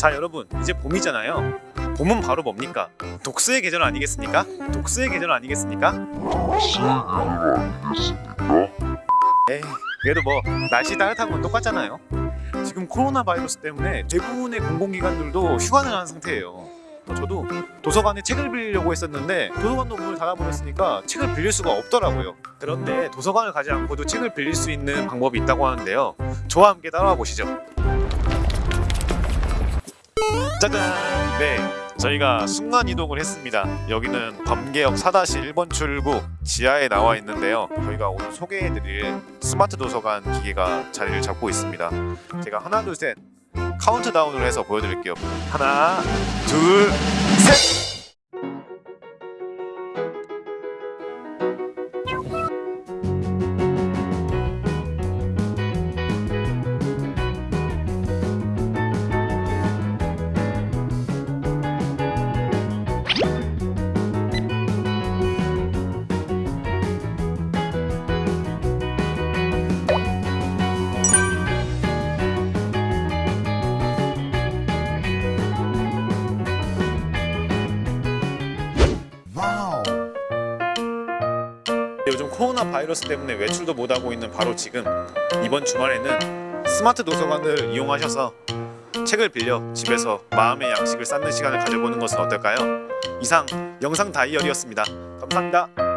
자 여러분 이제 봄이잖아요. 봄은 바로 뭡니까? 독서의 계절 아니겠습니까? 독서의 계절 아니겠습니까? 에이 그래도 뭐 날씨 따뜻한 건 똑같잖아요. 지금 코로나 바이러스 때문에 대부분의 공공기관들도 휴관을 한 상태예요. 또 저도 도서관에 책을 빌리려고 했었는데 도서관도 문을 닫아버렸으니까 책을 빌릴 수가 없더라고요. 그런데 도서관을 가지 않고도 책을 빌릴 수 있는 방법이 있다고 하는데요. 저와 함께 따라와 보시죠 짜잔! 네 저희가 순간 이동을 했습니다. 여기는 범계역 4-1번 출구 지하에 나와 있는데요. 저희가 오늘 소개해드릴 스마트 도서관 기계가 자리를 잡고 있습니다. 제가 하나 둘 셋 카운트다운을 해서 보여드릴게요. 하나 둘 셋 요즘 코로나 바이러스 때문에 외출도 못하고 있는 바로 지금 이번 주말에는 스마트 도서관을 이용하셔서 책을 빌려 집에서 마음의 양식을 쌓는 시간을 가져보는 것은 어떨까요? 이상 영상 다이어리였습니다. 감사합니다.